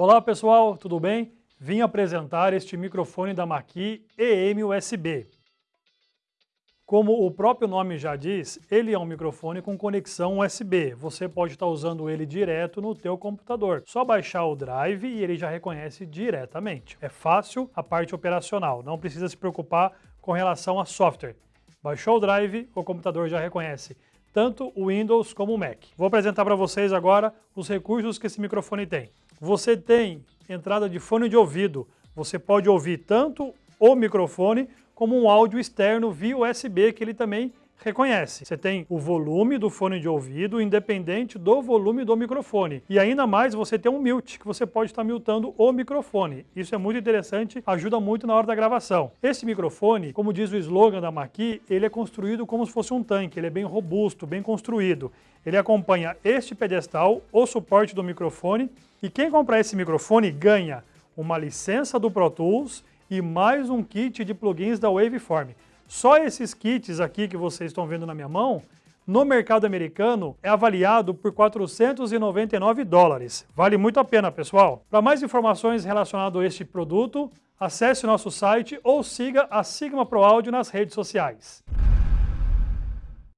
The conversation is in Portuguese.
Olá pessoal, tudo bem? Vim apresentar este microfone da Maqui EM-USB. Como o próprio nome já diz, ele é um microfone com conexão USB. Você pode estar usando ele direto no teu computador. Só baixar o drive e ele já reconhece diretamente. É fácil a parte operacional, não precisa se preocupar com relação a software. Baixou o drive, o computador já reconhece tanto o Windows como o Mac. Vou apresentar para vocês agora os recursos que esse microfone tem. Você tem entrada de fone de ouvido, você pode ouvir tanto o microfone como um áudio externo via USB que ele também reconhece. Você tem o volume do fone de ouvido independente do volume do microfone. E ainda mais você tem um mute, que você pode estar mutando o microfone. Isso é muito interessante, ajuda muito na hora da gravação. Esse microfone, como diz o slogan da Maqui, ele é construído como se fosse um tanque, ele é bem robusto, bem construído. Ele acompanha este pedestal, o suporte do microfone, e quem comprar esse microfone ganha uma licença do Pro Tools e mais um kit de plugins da Waveform. Só esses kits aqui que vocês estão vendo na minha mão, no mercado americano, é avaliado por 499 dólares. Vale muito a pena, pessoal. Para mais informações relacionadas a este produto, acesse nosso site ou siga a Sigma Pro Audio nas redes sociais.